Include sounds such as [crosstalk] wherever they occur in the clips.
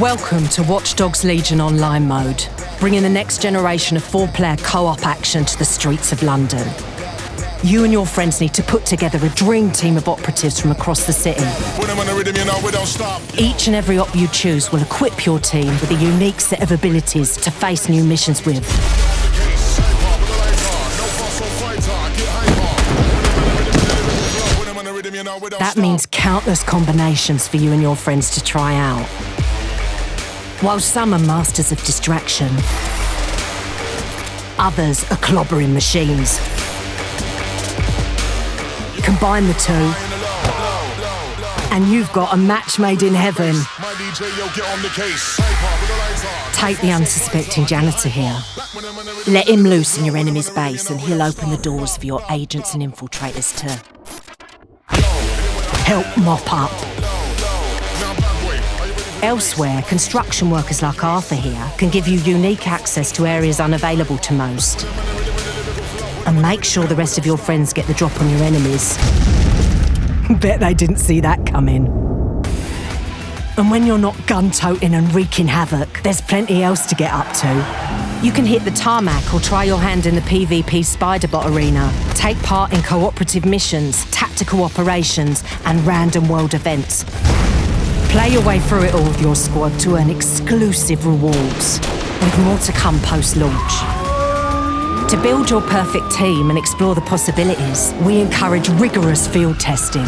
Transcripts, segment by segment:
Welcome to Watch Dogs Legion Online mode, bringing the next generation of four-player co-op action to the streets of London. You and your friends need to put together a dream team of operatives from across the city. Each and every op you choose will equip your team with a unique set of abilities to face new missions with. That means countless combinations for you and your friends to try out. While some are masters of distraction, others are clobbering machines. Combine the two, and you've got a match made in heaven. Take the unsuspecting janitor here. Let him loose in your enemy's base, and he'll open the doors for your agents and infiltrators to help mop up. Elsewhere, construction workers like Arthur here can give you unique access to areas unavailable to most. And make sure the rest of your friends get the drop on your enemies. [laughs] Bet they didn't see that coming. And when you're not gun-toting and wreaking havoc, there's plenty else to get up to. You can hit the tarmac or try your hand in the PvP Spiderbot arena. Take part in cooperative missions, tactical operations, and random world events. Play your way through it all with your squad to earn exclusive rewards, with more to come post-launch. To build your perfect team and explore the possibilities, we encourage rigorous field testing.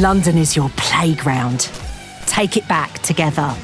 London is your playground. Take it back together.